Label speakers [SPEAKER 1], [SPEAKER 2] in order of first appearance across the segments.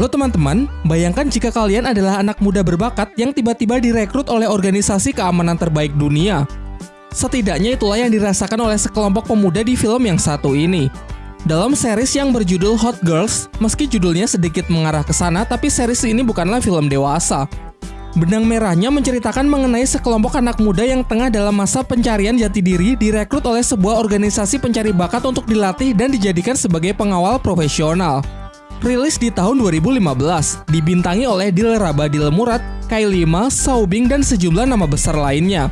[SPEAKER 1] Halo teman-teman, bayangkan jika kalian adalah anak muda berbakat yang tiba-tiba direkrut oleh organisasi keamanan terbaik dunia. Setidaknya itulah yang dirasakan oleh sekelompok pemuda di film yang satu ini. Dalam series yang berjudul Hot Girls, meski judulnya sedikit mengarah ke sana, tapi series ini bukanlah film dewasa. Benang merahnya menceritakan mengenai sekelompok anak muda yang tengah dalam masa pencarian jati diri direkrut oleh sebuah organisasi pencari bakat untuk dilatih dan dijadikan sebagai pengawal profesional rilis di tahun 2015, dibintangi oleh Dilraba Dilmurat, Kylie Ma, Saubing, dan sejumlah nama besar lainnya.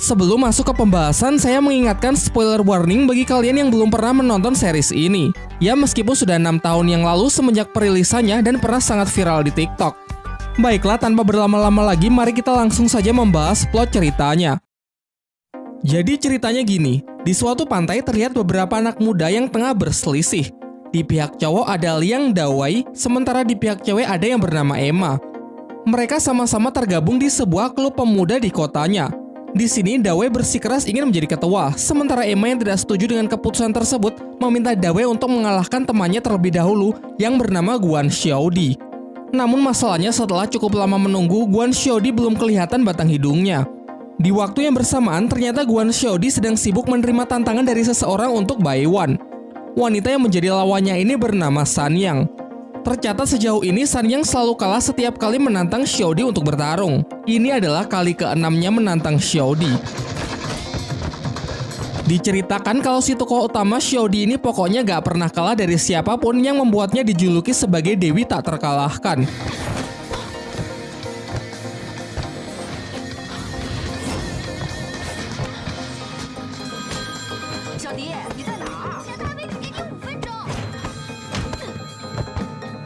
[SPEAKER 1] Sebelum masuk ke pembahasan, saya mengingatkan spoiler warning bagi kalian yang belum pernah menonton series ini. Ya meskipun sudah enam tahun yang lalu semenjak perilisannya dan pernah sangat viral di TikTok. Baiklah, tanpa berlama-lama lagi, mari kita langsung saja membahas plot ceritanya. Jadi ceritanya gini, di suatu pantai terlihat beberapa anak muda yang tengah berselisih. Di pihak cowok ada Liang Dawai, sementara di pihak cewek ada yang bernama Emma. Mereka sama-sama tergabung di sebuah klub pemuda di kotanya. Di sini Dawei bersikeras ingin menjadi ketua, sementara Emma yang tidak setuju dengan keputusan tersebut meminta Dawei untuk mengalahkan temannya terlebih dahulu yang bernama Guan Xiaodi. Namun masalahnya setelah cukup lama menunggu, Guan Xiaodi belum kelihatan batang hidungnya. Di waktu yang bersamaan, ternyata Guan Xiaodi sedang sibuk menerima tantangan dari seseorang untuk Baiwan. Wanita yang menjadi lawannya ini bernama Sanyang. Tercatat sejauh ini Sanyang selalu kalah setiap kali menantang Xiaodi untuk bertarung. Ini adalah kali keenamnya menantang Xiaodi. Diceritakan kalau si tokoh utama Xiaodi ini pokoknya gak pernah kalah dari siapa pun yang membuatnya dijuluki sebagai Dewi tak terkalahkan.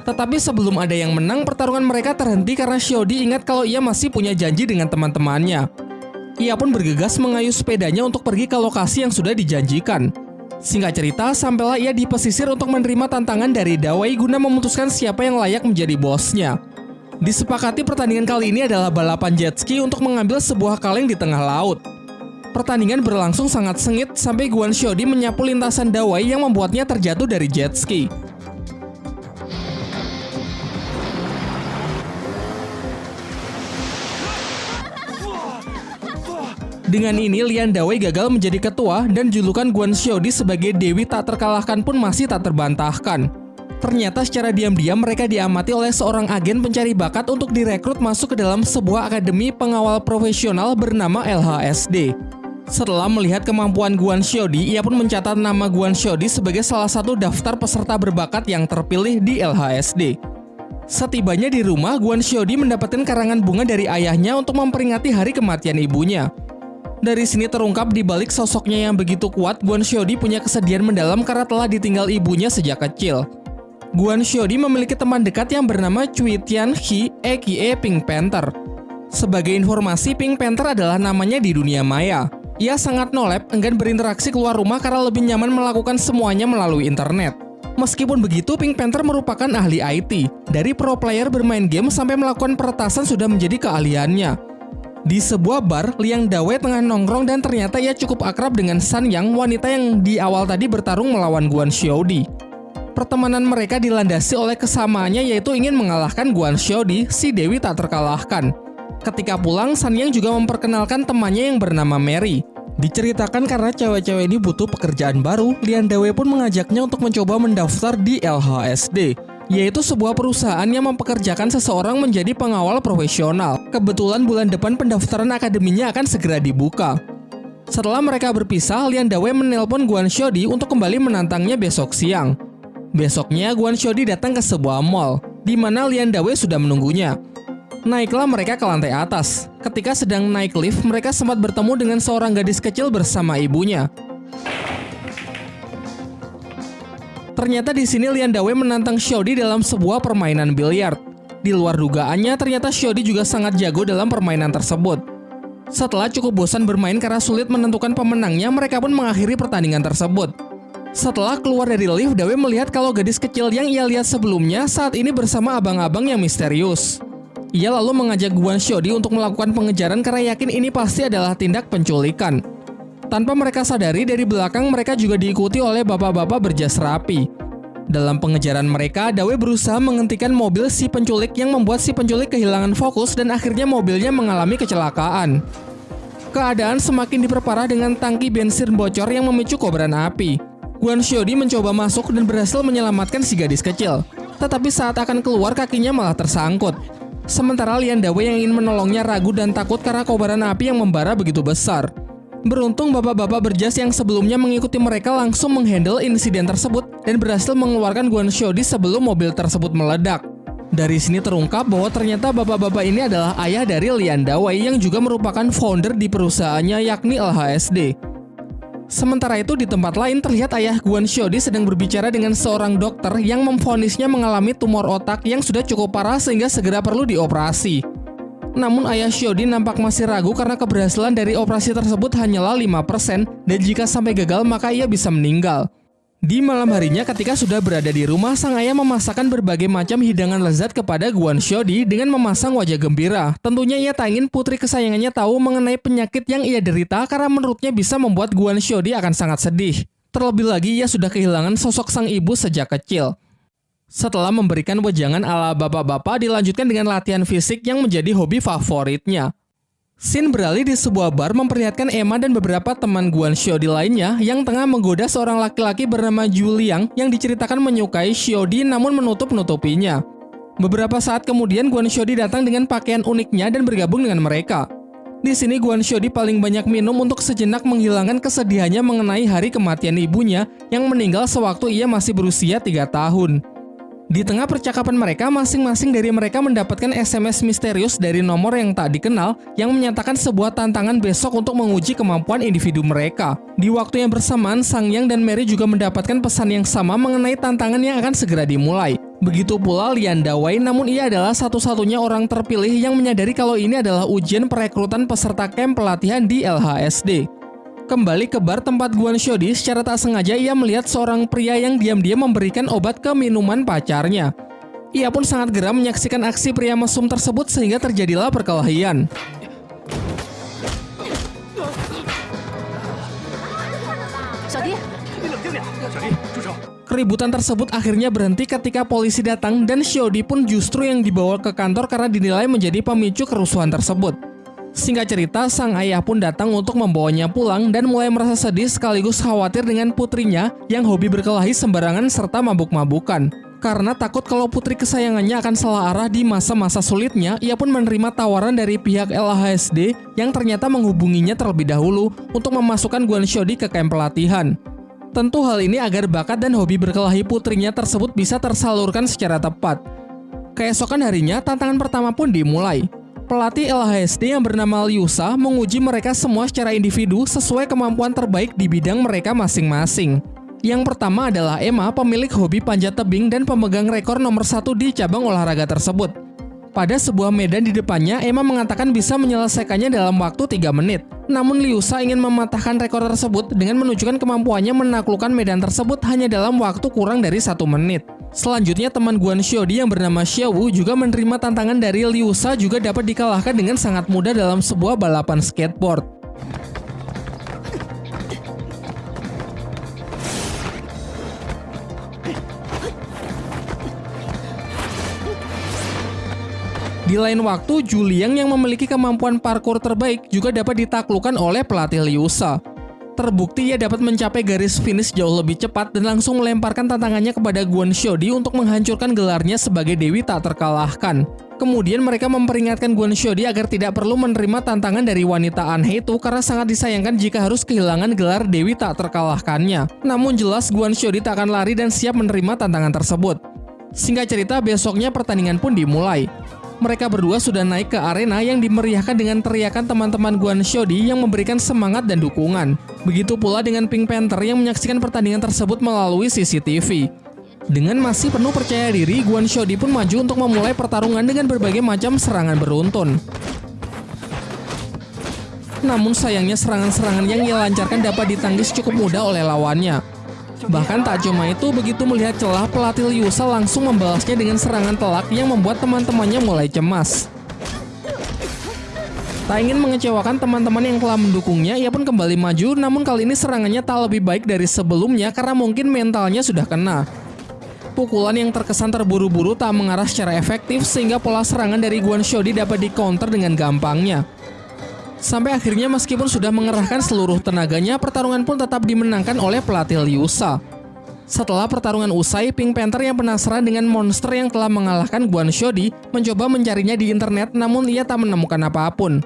[SPEAKER 1] Tetapi sebelum ada yang menang, pertarungan mereka terhenti karena Xiaodi ingat kalau ia masih punya janji dengan teman-temannya. Ia pun bergegas mengayuh sepedanya untuk pergi ke lokasi yang sudah dijanjikan. Singkat cerita, sampailah ia di pesisir untuk menerima tantangan dari Dawei guna memutuskan siapa yang layak menjadi bosnya. Disepakati pertandingan kali ini adalah balapan jet ski untuk mengambil sebuah kaleng di tengah laut. Pertandingan berlangsung sangat sengit sampai Guan Xiaodi menyapu lintasan Dawei yang membuatnya terjatuh dari jet ski. Dengan ini, Lian Dawei gagal menjadi ketua dan julukan Guan Xiaodi sebagai Dewi tak terkalahkan pun masih tak terbantahkan. Ternyata secara diam-diam mereka diamati oleh seorang agen pencari bakat untuk direkrut masuk ke dalam sebuah akademi pengawal profesional bernama LHSD. Setelah melihat kemampuan Guan Xiaodi, ia pun mencatat nama Guan Xiaodi sebagai salah satu daftar peserta berbakat yang terpilih di LHSD. Setibanya di rumah, Guan Xiaodi mendapatkan karangan bunga dari ayahnya untuk memperingati hari kematian ibunya. Dari sini terungkap di balik sosoknya yang begitu kuat, Guan Xiaodi punya kesedihan mendalam karena telah ditinggal ibunya sejak kecil. Guan Xiaodi memiliki teman dekat yang bernama Cui Tian He aka Pink Panther. Sebagai informasi, Pink Panther adalah namanya di dunia maya. Ia sangat nolep, enggan berinteraksi keluar rumah karena lebih nyaman melakukan semuanya melalui internet. Meskipun begitu, Pink Panther merupakan ahli IT. Dari pro player bermain game sampai melakukan peretasan sudah menjadi keahliannya. Di sebuah bar, Liang Dawei tengah nongkrong dan ternyata ia cukup akrab dengan San Yang, wanita yang di awal tadi bertarung melawan Guan Xiaodi. Pertemanan mereka dilandasi oleh kesamaannya yaitu ingin mengalahkan Guan Xiaodi, si Dewi tak terkalahkan. Ketika pulang, San Yang juga memperkenalkan temannya yang bernama Mary. Diceritakan karena cewek-cewek ini butuh pekerjaan baru, Lian Dawei pun mengajaknya untuk mencoba mendaftar di LHSD yaitu sebuah perusahaan yang mempekerjakan seseorang menjadi pengawal profesional. Kebetulan bulan depan pendaftaran akademinya akan segera dibuka. Setelah mereka berpisah, Lian Dawei menelpon Guan Xiaodi untuk kembali menantangnya besok siang. Besoknya, Guan Xiaodi datang ke sebuah mall, di mana Lian Dawei sudah menunggunya. Naiklah mereka ke lantai atas. Ketika sedang naik lift, mereka sempat bertemu dengan seorang gadis kecil bersama ibunya. Ternyata di sini Lian Dawei menantang Xiaodi dalam sebuah permainan biliar. Di luar dugaannya, ternyata Xiaodi juga sangat jago dalam permainan tersebut. Setelah cukup bosan bermain karena sulit menentukan pemenangnya, mereka pun mengakhiri pertandingan tersebut. Setelah keluar dari lift, Dawei melihat kalau gadis kecil yang ia lihat sebelumnya saat ini bersama abang-abang yang misterius. Ia lalu mengajak Guan Xiaodi untuk melakukan pengejaran karena yakin ini pasti adalah tindak penculikan. Tanpa mereka sadari, dari belakang mereka juga diikuti oleh bapak-bapak berjas rapi. Dalam pengejaran mereka, Dawe berusaha menghentikan mobil si penculik yang membuat si penculik kehilangan fokus dan akhirnya mobilnya mengalami kecelakaan. Keadaan semakin diperparah dengan tangki bensin bocor yang memicu kobaran api. Guan Xiaodi mencoba masuk dan berhasil menyelamatkan si gadis kecil. Tetapi saat akan keluar kakinya malah tersangkut. Sementara Lian Dawe yang ingin menolongnya ragu dan takut karena kobaran api yang membara begitu besar. Beruntung bapak-bapak berjas yang sebelumnya mengikuti mereka langsung menghandle insiden tersebut dan berhasil mengeluarkan Guan Xiaodi sebelum mobil tersebut meledak. Dari sini terungkap bahwa ternyata bapak-bapak ini adalah ayah dari Lian Dawei yang juga merupakan founder di perusahaannya yakni LHSD. Sementara itu di tempat lain terlihat ayah Guan Xiaodi sedang berbicara dengan seorang dokter yang memfonisnya mengalami tumor otak yang sudah cukup parah sehingga segera perlu dioperasi. Namun ayah Xiaodi nampak masih ragu karena keberhasilan dari operasi tersebut hanyalah 5% dan jika sampai gagal maka ia bisa meninggal. Di malam harinya ketika sudah berada di rumah, sang ayah memasakkan berbagai macam hidangan lezat kepada Guan Xiaodi dengan memasang wajah gembira. Tentunya ia tak ingin putri kesayangannya tahu mengenai penyakit yang ia derita karena menurutnya bisa membuat Guan Xiaodi akan sangat sedih. Terlebih lagi ia sudah kehilangan sosok sang ibu sejak kecil. Setelah memberikan wejangan ala bapak-bapak dilanjutkan dengan latihan fisik yang menjadi hobi favoritnya. Sin beralih di sebuah bar memperlihatkan Emma dan beberapa teman Guan Xiaodi lainnya yang tengah menggoda seorang laki-laki bernama Juliang yang diceritakan menyukai Xiaodi namun menutup-nutupinya. Beberapa saat kemudian Guan Xiaodi datang dengan pakaian uniknya dan bergabung dengan mereka. Di sini Guan Xiaodi paling banyak minum untuk sejenak menghilangkan kesedihannya mengenai hari kematian ibunya yang meninggal sewaktu ia masih berusia 3 tahun. Di tengah percakapan mereka, masing-masing dari mereka mendapatkan SMS misterius dari nomor yang tak dikenal yang menyatakan sebuah tantangan besok untuk menguji kemampuan individu mereka. Di waktu yang bersamaan, Sang Yang dan Mary juga mendapatkan pesan yang sama mengenai tantangan yang akan segera dimulai. Begitu pula Lian Dawei, namun ia adalah satu-satunya orang terpilih yang menyadari kalau ini adalah ujian perekrutan peserta camp pelatihan di LHSD. Kembali ke bar tempat Guan Xiaodi, secara tak sengaja ia melihat seorang pria yang diam-diam memberikan obat ke minuman pacarnya. Ia pun sangat geram menyaksikan aksi pria mesum tersebut sehingga terjadilah perkelahian. Keributan tersebut akhirnya berhenti ketika polisi datang dan Xiaodi pun justru yang dibawa ke kantor karena dinilai menjadi pemicu kerusuhan tersebut. Singkat cerita, sang ayah pun datang untuk membawanya pulang dan mulai merasa sedih sekaligus khawatir dengan putrinya yang hobi berkelahi sembarangan serta mabuk-mabukan. Karena takut kalau putri kesayangannya akan salah arah di masa-masa sulitnya, ia pun menerima tawaran dari pihak LHSD yang ternyata menghubunginya terlebih dahulu untuk memasukkan Guan Xiaodi ke kamp pelatihan. Tentu hal ini agar bakat dan hobi berkelahi putrinya tersebut bisa tersalurkan secara tepat. Keesokan harinya, tantangan pertama pun dimulai. Pelatih LHSD yang bernama Liusa menguji mereka semua secara individu sesuai kemampuan terbaik di bidang mereka masing-masing. Yang pertama adalah Emma, pemilik hobi panjat tebing dan pemegang rekor nomor satu di cabang olahraga tersebut. Pada sebuah medan di depannya, Emma mengatakan bisa menyelesaikannya dalam waktu 3 menit. Namun Liusa ingin mematahkan rekor tersebut dengan menunjukkan kemampuannya menaklukkan medan tersebut hanya dalam waktu kurang dari satu menit. Selanjutnya teman Guan Xiaodi yang bernama Xiaowu juga menerima tantangan dari Liu Sa juga dapat dikalahkan dengan sangat mudah dalam sebuah balapan skateboard. Di lain waktu, Juliang yang memiliki kemampuan parkour terbaik juga dapat ditaklukkan oleh pelatih Liu Sa. Terbukti ia dapat mencapai garis finish jauh lebih cepat dan langsung melemparkan tantangannya kepada Guan Xiaodi untuk menghancurkan gelarnya sebagai Dewi tak terkalahkan. Kemudian mereka memperingatkan Guan Xiaodi agar tidak perlu menerima tantangan dari wanita aneh itu karena sangat disayangkan jika harus kehilangan gelar Dewi tak terkalahkannya. Namun jelas Guan Xiaodi tak akan lari dan siap menerima tantangan tersebut. Singkat cerita, besoknya pertandingan pun dimulai mereka berdua sudah naik ke arena yang dimeriahkan dengan teriakan teman-teman Guan Xiaodi yang memberikan semangat dan dukungan. Begitu pula dengan Pink Panther yang menyaksikan pertandingan tersebut melalui CCTV. Dengan masih penuh percaya diri, Guan Xiaodi pun maju untuk memulai pertarungan dengan berbagai macam serangan beruntun. Namun sayangnya serangan-serangan yang ia lancarkan dapat ditangkis cukup mudah oleh lawannya. Bahkan tak cuma itu, begitu melihat celah, pelatih Liusa langsung membalasnya dengan serangan telak yang membuat teman-temannya mulai cemas. Tak ingin mengecewakan teman-teman yang telah mendukungnya, ia pun kembali maju, namun kali ini serangannya tak lebih baik dari sebelumnya karena mungkin mentalnya sudah kena. pukulan yang terkesan terburu-buru tak mengarah secara efektif sehingga pola serangan dari Guan Xiaodi dapat di-counter dengan gampangnya. Sampai akhirnya meskipun sudah mengerahkan seluruh tenaganya, pertarungan pun tetap dimenangkan oleh pelatih Liu Sha. Setelah pertarungan usai, Pink Panther yang penasaran dengan monster yang telah mengalahkan Guan Xiaodi mencoba mencarinya di internet namun ia tak menemukan apa pun.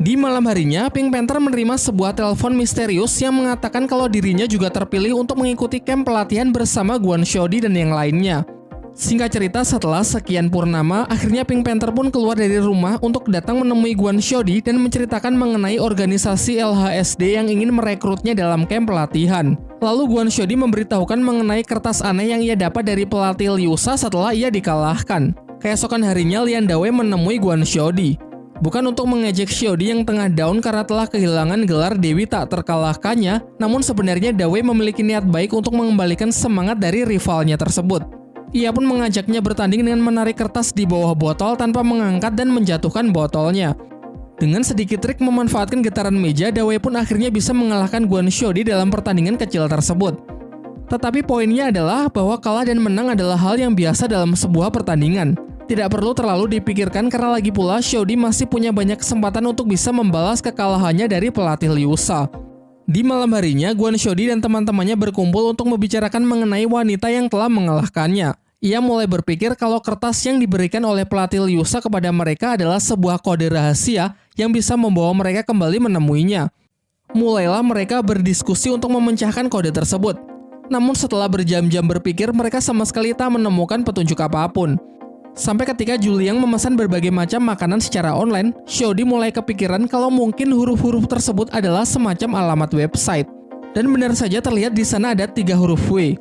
[SPEAKER 1] Di malam harinya, Pink Panther menerima sebuah telepon misterius yang mengatakan kalau dirinya juga terpilih untuk mengikuti camp pelatihan bersama Guan Xiaodi dan yang lainnya. Singkat cerita, setelah sekian purnama, akhirnya Pink Panther pun keluar dari rumah untuk datang menemui Guan Xiaodi dan menceritakan mengenai organisasi LHSD yang ingin merekrutnya dalam camp pelatihan. Lalu Guan Xiaodi memberitahukan mengenai kertas aneh yang ia dapat dari pelatih Liu Sha setelah ia dikalahkan. Keesokan harinya, Lian Dawei menemui Guan Xiaodi. Bukan untuk mengejek Xiaodi yang tengah down karena telah kehilangan gelar Dewi tak terkalahkannya, namun sebenarnya Dawei memiliki niat baik untuk mengembalikan semangat dari rivalnya tersebut. Ia pun mengajaknya bertanding dengan menarik kertas di bawah botol tanpa mengangkat dan menjatuhkan botolnya. Dengan sedikit trik memanfaatkan getaran meja, Dawei pun akhirnya bisa mengalahkan Guan di dalam pertandingan kecil tersebut. Tetapi poinnya adalah bahwa kalah dan menang adalah hal yang biasa dalam sebuah pertandingan. Tidak perlu terlalu dipikirkan karena lagi pula Xiaodi masih punya banyak kesempatan untuk bisa membalas kekalahannya dari pelatih Liu Sha. Di malam harinya, Guan Xiaodi dan teman-temannya berkumpul untuk membicarakan mengenai wanita yang telah mengalahkannya. Ia mulai berpikir kalau kertas yang diberikan oleh pelatih Liusa kepada mereka adalah sebuah kode rahasia yang bisa membawa mereka kembali menemuinya. Mulailah mereka berdiskusi untuk memecahkan kode tersebut. Namun setelah berjam-jam berpikir, mereka sama sekali tak menemukan petunjuk apa pun. Sampai ketika Juliang memesan berbagai macam makanan secara online, Xiaodi mulai kepikiran kalau mungkin huruf-huruf tersebut adalah semacam alamat website. Dan benar saja terlihat di sana ada tiga huruf W.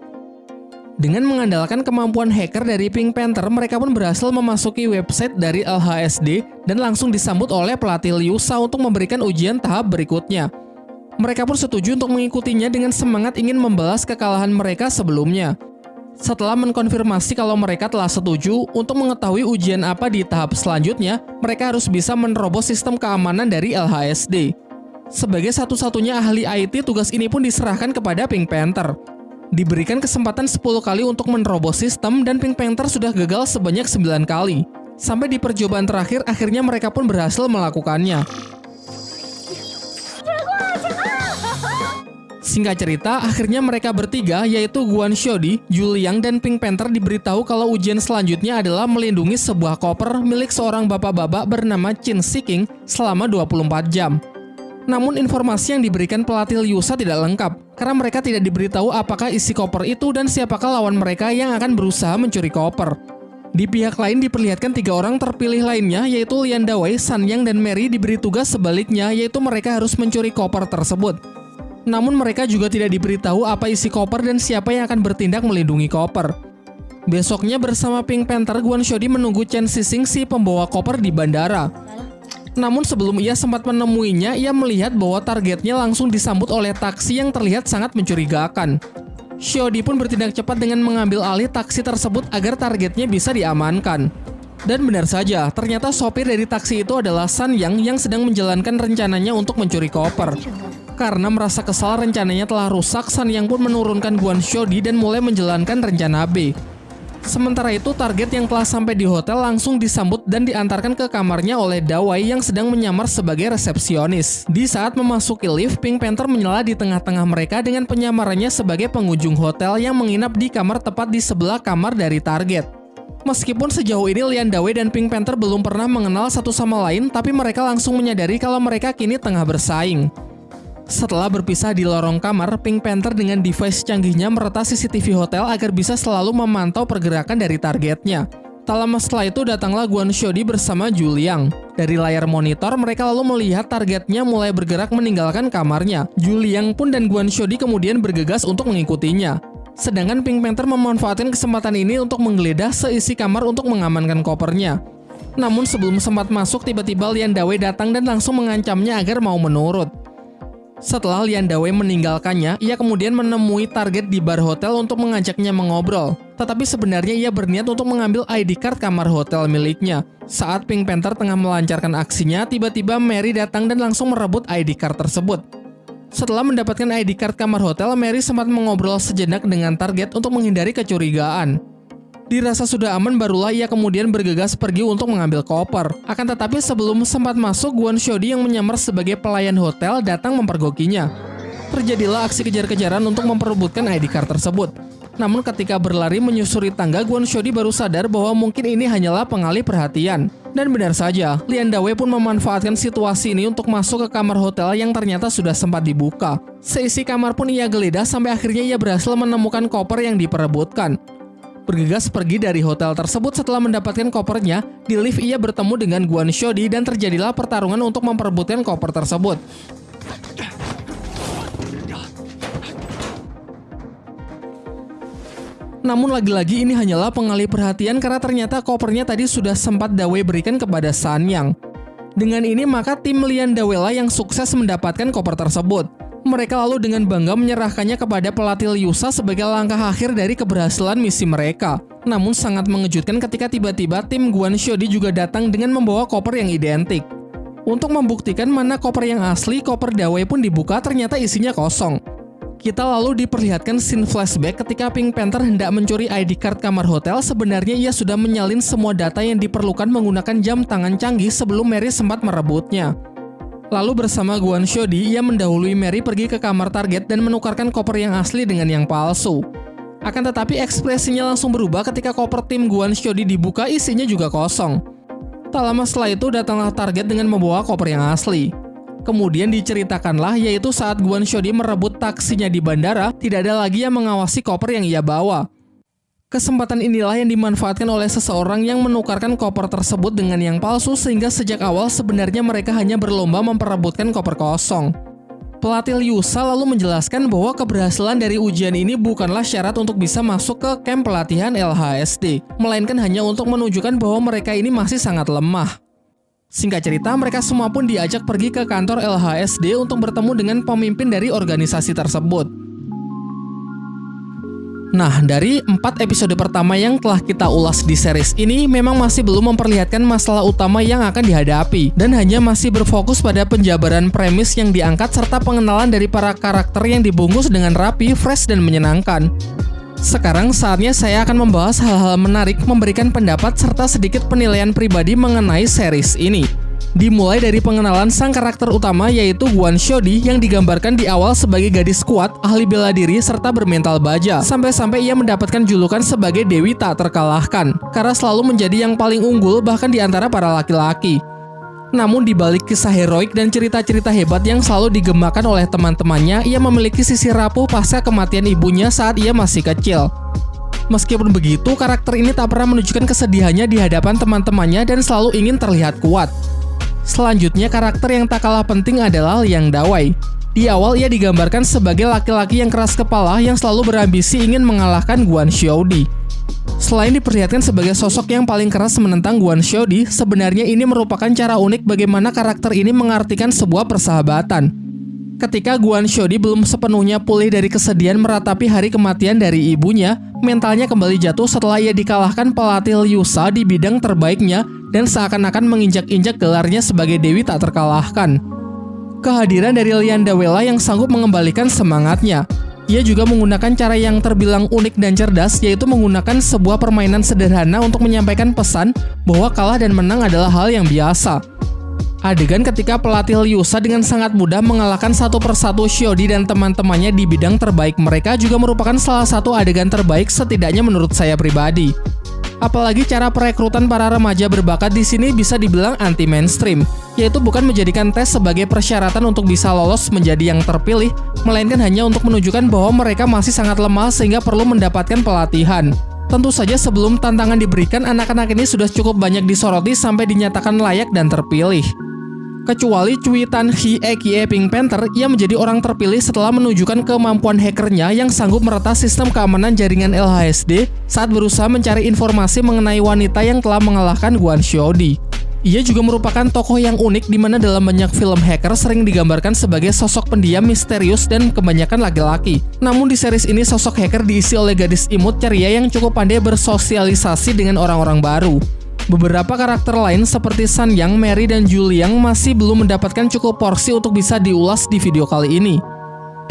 [SPEAKER 1] Dengan mengandalkan kemampuan hacker dari Pink Panther, mereka pun berhasil memasuki website dari LHSD dan langsung disambut oleh pelatih Liu Sha untuk memberikan ujian tahap berikutnya. Mereka pun setuju untuk mengikutinya dengan semangat ingin membalas kekalahan mereka sebelumnya. Setelah mengkonfirmasi kalau mereka telah setuju untuk mengetahui ujian apa di tahap selanjutnya, mereka harus bisa menerobos sistem keamanan dari LHSD. Sebagai satu-satunya ahli IT, tugas ini pun diserahkan kepada Pink Panther. Diberikan kesempatan 10 kali untuk menerobos sistem dan Pink Panther sudah gagal sebanyak 9 kali. Sampai di percobaan terakhir, akhirnya mereka pun berhasil melakukannya. Singkat cerita, akhirnya mereka bertiga, yaitu Guan Xiaodi, Juliang, dan Pink Panther diberitahu kalau ujian selanjutnya adalah melindungi sebuah koper milik seorang bapak-bapak bernama Chin Siking selama 24 jam. Namun informasi yang diberikan pelatih Liusa tidak lengkap, karena mereka tidak diberitahu apakah isi koper itu dan siapakah lawan mereka yang akan berusaha mencuri koper. Di pihak lain diperlihatkan tiga orang terpilih lainnya, yaitu Lian Dawei, San Yang, dan Mary diberi tugas sebaliknya, yaitu mereka harus mencuri koper tersebut. Namun mereka juga tidak diberitahu apa isi koper dan siapa yang akan bertindak melindungi koper. Besoknya bersama Pink Panther, Guan Xiaodi menunggu Chen Xixing si pembawa koper di bandara. Namun sebelum ia sempat menemuinya, ia melihat bahwa targetnya langsung disambut oleh taksi yang terlihat sangat mencurigakan. Xiaodi pun bertindak cepat dengan mengambil alih taksi tersebut agar targetnya bisa diamankan. Dan benar saja, ternyata sopir dari taksi itu adalah San Yang yang sedang menjalankan rencananya untuk mencuri koper. Karena merasa kesal rencananya telah rusak, San Yang pun menurunkan Guan Xiaodi dan mulai menjalankan rencana B. Sementara itu, target yang telah sampai di hotel langsung disambut dan diantarkan ke kamarnya oleh Dawai yang sedang menyamar sebagai resepsionis. Di saat memasuki lift, Pink Panther menyala di tengah-tengah mereka dengan penyamarannya sebagai pengunjung hotel yang menginap di kamar tepat di sebelah kamar dari target. Meskipun sejauh ini Lian Dawei dan Pink Panther belum pernah mengenal satu sama lain, tapi mereka langsung menyadari kalau mereka kini tengah bersaing. Setelah berpisah di lorong kamar, Pink Panther dengan device canggihnya meretas CCTV hotel agar bisa selalu memantau pergerakan dari targetnya. Tak lama setelah itu datanglah Guan Xiaodi bersama Juliang. Dari layar monitor, mereka lalu melihat targetnya mulai bergerak meninggalkan kamarnya. Juliang pun dan Guan Xiaodi kemudian bergegas untuk mengikutinya. Sedangkan Pink Panther memanfaatkan kesempatan ini untuk menggeledah seisi kamar untuk mengamankan kopernya. Namun sebelum sempat masuk, tiba-tiba Lian Dawei datang dan langsung mengancamnya agar mau menurut. Setelah Lian Dawei meninggalkannya, ia kemudian menemui target di bar hotel untuk mengajaknya mengobrol. Tetapi sebenarnya ia berniat untuk mengambil ID card kamar hotel miliknya. Saat Pink Panther tengah melancarkan aksinya, tiba-tiba Mary datang dan langsung merebut ID card tersebut. Setelah mendapatkan ID card kamar hotel, Mary sempat mengobrol sejenak dengan target untuk menghindari kecurigaan. Dirasa sudah aman barulah ia kemudian bergegas pergi untuk mengambil koper. Akan tetapi sebelum sempat masuk, Guan Xiaodi yang menyamar sebagai pelayan hotel datang mempergokinya. Terjadilah aksi kejar-kejaran untuk memperebutkan ID card tersebut. Namun ketika berlari menyusuri tangga, Guan Xiaodi baru sadar bahwa mungkin ini hanyalah pengalih perhatian. Dan benar saja, Lian Dawei pun memanfaatkan situasi ini untuk masuk ke kamar hotel yang ternyata sudah sempat dibuka. Seisi kamar pun ia geledah sampai akhirnya ia berhasil menemukan koper yang diperebutkan bergegas pergi dari hotel tersebut setelah mendapatkan kopernya. Di lift ia bertemu dengan Guan Xiaodi dan terjadilah pertarungan untuk memperebutkan koper tersebut. Namun lagi-lagi ini hanyalah pengalih perhatian karena ternyata kopernya tadi sudah sempat Dawei berikan kepada San Yang. Dengan ini maka tim Lian Dawela yang sukses mendapatkan koper tersebut. Mereka lalu dengan bangga menyerahkannya kepada pelatih Liusa sebagai langkah akhir dari keberhasilan misi mereka. Namun sangat mengejutkan ketika tiba-tiba tim Guan Xiaodi juga datang dengan membawa koper yang identik. Untuk membuktikan mana koper yang asli, koper Dawei pun dibuka ternyata isinya kosong. Kita lalu diperlihatkan scene flashback ketika Pink Panther hendak mencuri ID card kamar hotel, sebenarnya ia sudah menyalin semua data yang diperlukan menggunakan jam tangan canggih sebelum Mary sempat merebutnya. Lalu bersama Guan Xiaodi, ia mendahului Mary pergi ke kamar target dan menukarkan koper yang asli dengan yang palsu. Akan tetapi ekspresinya langsung berubah ketika koper tim Guan Xiaodi dibuka isinya juga kosong. Tak lama setelah itu datanglah target dengan membawa koper yang asli. Kemudian diceritakanlah yaitu saat Guan Xiaodi merebut taksinya di bandara, tidak ada lagi yang mengawasi koper yang ia bawa. Kesempatan inilah yang dimanfaatkan oleh seseorang yang menukarkan koper tersebut dengan yang palsu sehingga sejak awal sebenarnya mereka hanya berlomba memperebutkan koper kosong. Pelatih Liusa lalu menjelaskan bahwa keberhasilan dari ujian ini bukanlah syarat untuk bisa masuk ke camp pelatihan LHSD, melainkan hanya untuk menunjukkan bahwa mereka ini masih sangat lemah. Singkat cerita, mereka semua pun diajak pergi ke kantor LHSD untuk bertemu dengan pemimpin dari organisasi tersebut. Nah, dari empat episode pertama yang telah kita ulas di series ini memang masih belum memperlihatkan masalah utama yang akan dihadapi dan hanya masih berfokus pada penjabaran premis yang diangkat serta pengenalan dari para karakter yang dibungkus dengan rapi, fresh, dan menyenangkan. Sekarang saatnya saya akan membahas hal-hal menarik, memberikan pendapat serta sedikit penilaian pribadi mengenai series ini. Dimulai dari pengenalan sang karakter utama yaitu Guan Xiaodi yang digambarkan di awal sebagai gadis kuat, ahli bela diri, serta bermental baja. Sampai-sampai ia mendapatkan julukan sebagai Dewi tak terkalahkan, karena selalu menjadi yang paling unggul bahkan di antara para laki-laki. Namun di balik kisah heroik dan cerita-cerita hebat yang selalu digemakan oleh teman-temannya, ia memiliki sisi rapuh pasca kematian ibunya saat ia masih kecil. Meskipun begitu, karakter ini tak pernah menunjukkan kesedihannya di hadapan teman-temannya dan selalu ingin terlihat kuat. Selanjutnya, karakter yang tak kalah penting adalah Liang Dawei. Di awal ia digambarkan sebagai laki-laki yang keras kepala yang selalu berambisi ingin mengalahkan Guan Xiaodi. Selain diperlihatkan sebagai sosok yang paling keras menentang Guan Xiaodi, sebenarnya ini merupakan cara unik bagaimana karakter ini mengartikan sebuah persahabatan. Ketika Guan Xiaodi belum sepenuhnya pulih dari kesedihan meratapi hari kematian dari ibunya, mentalnya kembali jatuh setelah ia dikalahkan pelatih Liu Sha di bidang terbaiknya dan seakan-akan menginjak-injak gelarnya sebagai dewi tak terkalahkan. Kehadiran dari Lian Dawela yang sanggup mengembalikan semangatnya. Ia juga menggunakan cara yang terbilang unik dan cerdas, yaitu menggunakan sebuah permainan sederhana untuk menyampaikan pesan bahwa kalah dan menang adalah hal yang biasa. Adegan ketika pelatih Liusa dengan sangat mudah mengalahkan satu persatu Shiodi dan teman-temannya di bidang terbaik mereka juga merupakan salah satu adegan terbaik setidaknya menurut saya pribadi. Apalagi cara perekrutan para remaja berbakat di sini bisa dibilang anti mainstream, yaitu bukan menjadikan tes sebagai persyaratan untuk bisa lolos menjadi yang terpilih, melainkan hanya untuk menunjukkan bahwa mereka masih sangat lemah sehingga perlu mendapatkan pelatihan. Tentu saja sebelum tantangan diberikan, anak-anak ini sudah cukup banyak disoroti sampai dinyatakan layak dan terpilih. Kecuali Cui Tan Hee Eki Pink Panther, ia menjadi orang terpilih setelah menunjukkan kemampuan hackernya yang sanggup meretas sistem keamanan jaringan LHSD saat berusaha mencari informasi mengenai wanita yang telah mengalahkan Guan Xiaodi. Ia juga merupakan tokoh yang unik di mana dalam banyak film hacker sering digambarkan sebagai sosok pendiam misterius dan kebanyakan laki-laki. Namun di series ini sosok hacker diisi oleh gadis imut ceria yang cukup pandai bersosialisasi dengan orang-orang baru. Beberapa karakter lain seperti San Yang, Mary, dan Juliang masih belum mendapatkan cukup porsi untuk bisa diulas di video kali ini.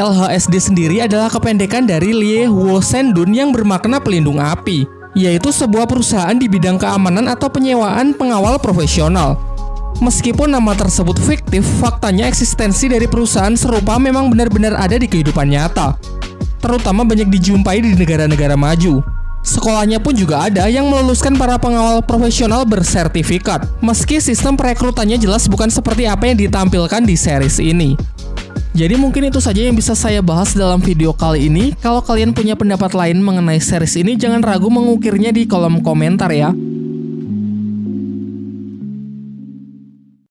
[SPEAKER 1] LHSD sendiri adalah kependekan dari Lie Huo Sendun yang bermakna pelindung api, yaitu sebuah perusahaan di bidang keamanan atau penyewaan pengawal profesional. Meskipun nama tersebut fiktif, faktanya eksistensi dari perusahaan serupa memang benar-benar ada di kehidupan nyata. Terutama banyak dijumpai di negara-negara maju. Sekolahnya pun juga ada yang meluluskan para pengawal profesional bersertifikat, meski sistem perekrutannya jelas bukan seperti apa yang ditampilkan di series ini. Jadi mungkin itu saja yang bisa saya bahas dalam video kali ini. Kalau kalian punya pendapat lain mengenai series ini, jangan ragu mengukirnya di kolom komentar ya.